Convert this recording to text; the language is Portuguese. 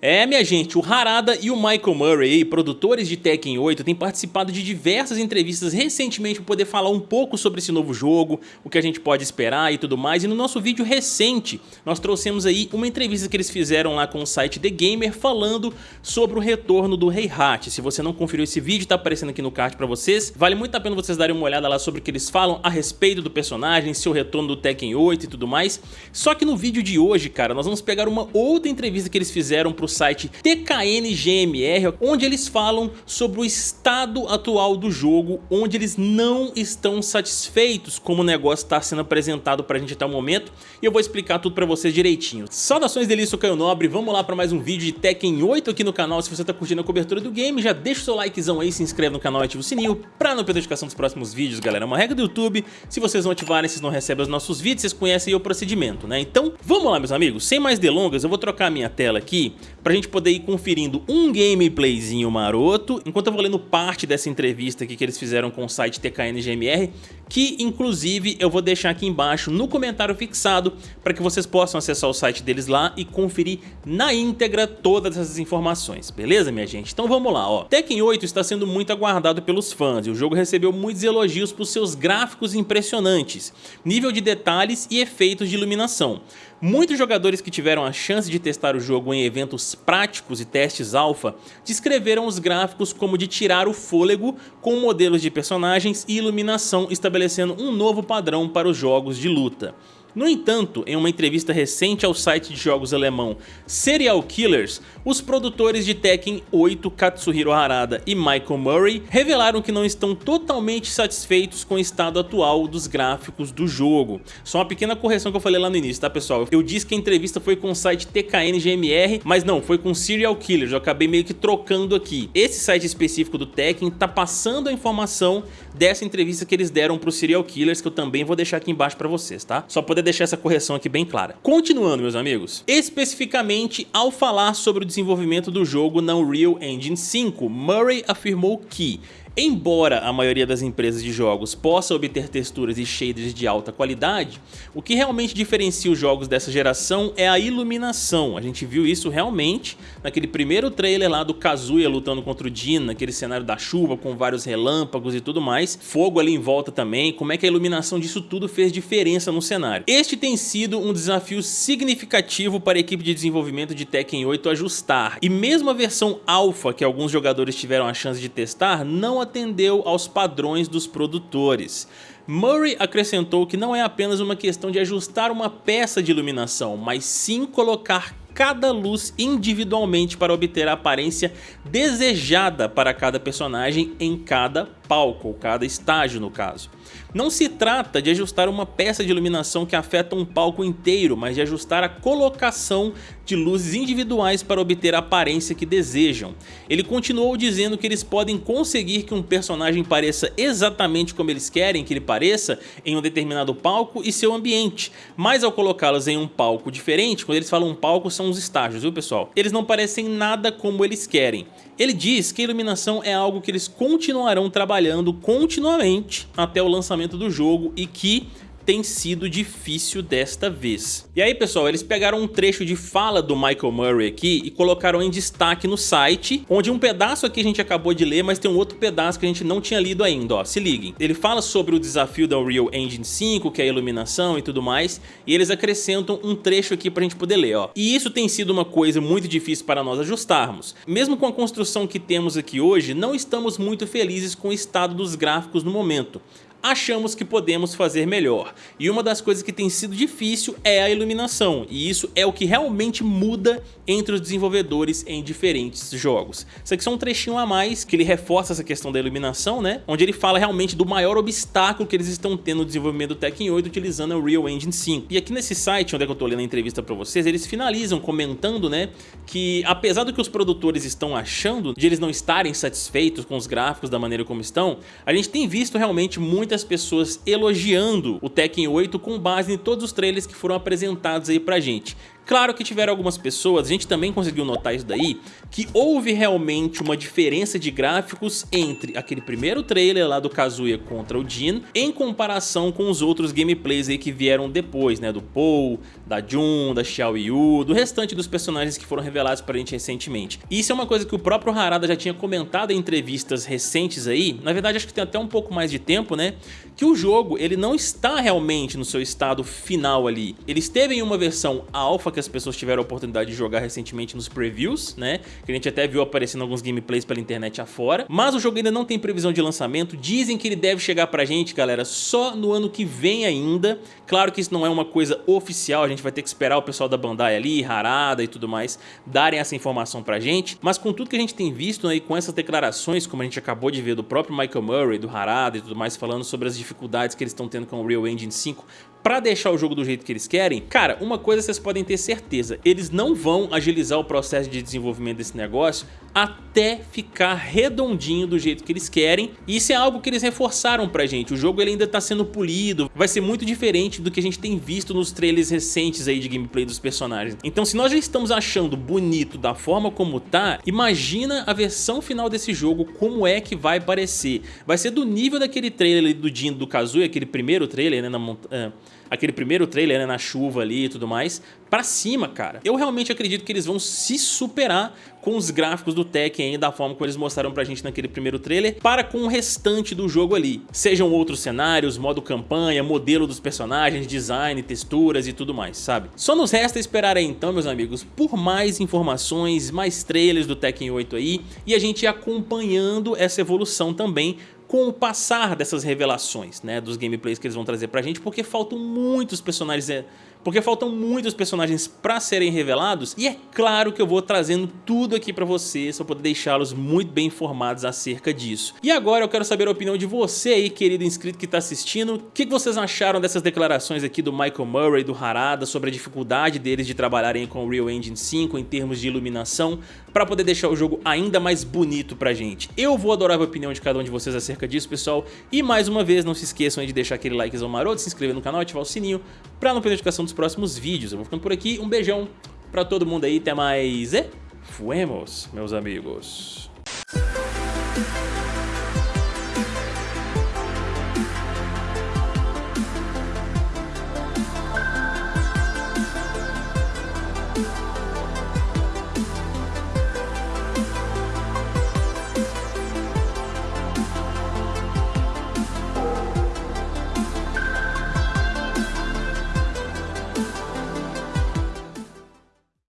É, minha gente, o Harada e o Michael Murray, produtores de Tekken 8, têm participado de diversas entrevistas recentemente para poder falar um pouco sobre esse novo jogo, o que a gente pode esperar e tudo mais, e no nosso vídeo recente nós trouxemos aí uma entrevista que eles fizeram lá com o site The Gamer falando sobre o retorno do Heihachi. Se você não conferiu esse vídeo, tá aparecendo aqui no card para vocês, vale muito a pena vocês darem uma olhada lá sobre o que eles falam a respeito do personagem, seu retorno do Tekken 8 e tudo mais. Só que no vídeo de hoje, cara, nós vamos pegar uma outra entrevista que eles fizeram pro site TKNGMR, onde eles falam sobre o estado atual do jogo, onde eles não estão satisfeitos como o negócio está sendo apresentado pra gente até o momento, e eu vou explicar tudo pra vocês direitinho. Saudações delícia, eu Caio Nobre, vamos lá pra mais um vídeo de Tekken 8 aqui no canal, se você tá curtindo a cobertura do game, já deixa o seu likezão aí, se inscreve no canal e ativa o sininho pra não perder a notificação dos próximos vídeos, galera, é uma regra do YouTube, se vocês não ativarem, vocês não recebem os nossos vídeos, vocês conhecem o procedimento, né? Então, vamos lá meus amigos, sem mais delongas, eu vou trocar a minha tela aqui pra gente poder ir conferindo um gameplayzinho maroto, enquanto eu vou lendo parte dessa entrevista aqui que eles fizeram com o site TKNGMR, que inclusive eu vou deixar aqui embaixo no comentário fixado para que vocês possam acessar o site deles lá e conferir na íntegra todas essas informações, beleza minha gente? Então vamos lá, ó. Tekken 8 está sendo muito aguardado pelos fãs e o jogo recebeu muitos elogios por seus gráficos impressionantes, nível de detalhes e efeitos de iluminação. Muitos jogadores que tiveram a chance de testar o jogo em eventos práticos e testes alfa descreveram os gráficos como de tirar o fôlego com modelos de personagens e iluminação estabelecendo um novo padrão para os jogos de luta. No entanto, em uma entrevista recente ao site de jogos alemão Serial Killers, os produtores de Tekken 8, Katsuhiro Harada e Michael Murray, revelaram que não estão totalmente satisfeitos com o estado atual dos gráficos do jogo. Só uma pequena correção que eu falei lá no início, tá pessoal? Eu disse que a entrevista foi com o site TKNGMR, mas não, foi com Serial Killers, eu acabei meio que trocando aqui. Esse site específico do Tekken tá passando a informação dessa entrevista que eles deram pro Serial Killers, que eu também vou deixar aqui embaixo pra vocês, tá? Só poder deixar essa correção aqui bem clara. Continuando, meus amigos, especificamente ao falar sobre o desenvolvimento do jogo na Unreal Engine 5, Murray afirmou que Embora a maioria das empresas de jogos possa obter texturas e shaders de alta qualidade, o que realmente diferencia os jogos dessa geração é a iluminação. A gente viu isso realmente naquele primeiro trailer lá do Kazuya lutando contra o Jin, naquele cenário da chuva com vários relâmpagos e tudo mais, fogo ali em volta também, como é que a iluminação disso tudo fez diferença no cenário. Este tem sido um desafio significativo para a equipe de desenvolvimento de Tekken 8 ajustar, e mesmo a versão alpha que alguns jogadores tiveram a chance de testar, não atendeu aos padrões dos produtores. Murray acrescentou que não é apenas uma questão de ajustar uma peça de iluminação, mas sim colocar cada luz individualmente para obter a aparência desejada para cada personagem em cada palco, ou cada estágio no caso. Não se trata de ajustar uma peça de iluminação que afeta um palco inteiro, mas de ajustar a colocação de luzes individuais para obter a aparência que desejam. Ele continuou dizendo que eles podem conseguir que um personagem pareça exatamente como eles querem que ele pareça em um determinado palco e seu ambiente, mas ao colocá-los em um palco diferente, quando eles falam palco são os estágios, viu pessoal? Eles não parecem nada como eles querem. Ele diz que a iluminação é algo que eles continuarão trabalhando continuamente até o lançamento do jogo e que tem sido difícil desta vez. E aí pessoal, eles pegaram um trecho de fala do Michael Murray aqui e colocaram em destaque no site, onde um pedaço aqui a gente acabou de ler, mas tem um outro pedaço que a gente não tinha lido ainda, ó, se liguem. Ele fala sobre o desafio da Unreal Engine 5, que é a iluminação e tudo mais, e eles acrescentam um trecho aqui pra gente poder ler, ó. E isso tem sido uma coisa muito difícil para nós ajustarmos. Mesmo com a construção que temos aqui hoje, não estamos muito felizes com o estado dos gráficos no momento achamos que podemos fazer melhor. E uma das coisas que tem sido difícil é a iluminação, e isso é o que realmente muda entre os desenvolvedores em diferentes jogos. Isso aqui é um trechinho a mais que ele reforça essa questão da iluminação, né? Onde ele fala realmente do maior obstáculo que eles estão tendo no desenvolvimento do Tekken 8 utilizando a Unreal Engine 5. E aqui nesse site, onde é que eu tô lendo a entrevista pra vocês, eles finalizam comentando, né, que apesar do que os produtores estão achando, de eles não estarem satisfeitos com os gráficos da maneira como estão, a gente tem visto realmente muitas pessoas elogiando o Tekken 8 com base em todos os trailers que foram apresentados aí pra gente. Claro que tiveram algumas pessoas, a gente também conseguiu notar isso daí, que houve realmente uma diferença de gráficos entre aquele primeiro trailer lá do Kazuya contra o Jin, em comparação com os outros gameplays aí que vieram depois, né, do Paul, da Jun, da Xiao Yu, do restante dos personagens que foram revelados pra gente recentemente. Isso é uma coisa que o próprio Harada já tinha comentado em entrevistas recentes aí, na verdade acho que tem até um pouco mais de tempo, né, que o jogo ele não está realmente no seu estado final ali. Ele esteve em uma versão alpha que as pessoas tiveram a oportunidade de jogar recentemente nos previews, né? Que a gente até viu aparecendo alguns gameplays pela internet afora. Mas o jogo ainda não tem previsão de lançamento. Dizem que ele deve chegar pra gente, galera, só no ano que vem ainda. Claro que isso não é uma coisa oficial, a gente vai ter que esperar o pessoal da Bandai ali, Harada e tudo mais, darem essa informação pra gente. Mas com tudo que a gente tem visto aí, com essas declarações, como a gente acabou de ver do próprio Michael Murray, do Harada e tudo mais, falando sobre as dificuldades que eles estão tendo com o Real Engine 5 para deixar o jogo do jeito que eles querem, cara, uma coisa vocês podem ter certeza, eles não vão agilizar o processo de desenvolvimento desse negócio até ficar redondinho do jeito que eles querem, e isso é algo que eles reforçaram pra gente, o jogo ele ainda tá sendo polido, vai ser muito diferente do que a gente tem visto nos trailers recentes aí de gameplay dos personagens. Então se nós já estamos achando bonito da forma como tá, imagina a versão final desse jogo, como é que vai parecer. Vai ser do nível daquele trailer do Jin do Kazuya, aquele primeiro trailer, né, na montanha aquele primeiro trailer né, na chuva ali e tudo mais, pra cima, cara. Eu realmente acredito que eles vão se superar com os gráficos do Tekken da forma como eles mostraram pra gente naquele primeiro trailer, para com o restante do jogo ali. Sejam outros cenários, modo campanha, modelo dos personagens, design, texturas e tudo mais, sabe? Só nos resta esperar aí então, meus amigos, por mais informações, mais trailers do Tekken 8 aí, e a gente acompanhando essa evolução também com o passar dessas revelações, né, dos gameplays que eles vão trazer pra gente, porque faltam muitos personagens é, porque faltam muitos personagens para serem revelados e é claro que eu vou trazendo tudo aqui para vocês para poder deixá-los muito bem informados acerca disso. E agora eu quero saber a opinião de você aí, querido inscrito que está assistindo, o que vocês acharam dessas declarações aqui do Michael Murray, do Harada, sobre a dificuldade deles de trabalharem com o Real Engine 5 em termos de iluminação, para poder deixar o jogo ainda mais bonito pra gente. Eu vou adorar a opinião de cada um de vocês acerca disso, pessoal, e mais uma vez não se esqueçam de deixar aquele likezão maroto, se inscrever no canal, ativar o sininho para não perder a notificação dos próximos vídeos. Eu vou ficando por aqui, um beijão para todo mundo aí, até mais e fuemos, meus amigos.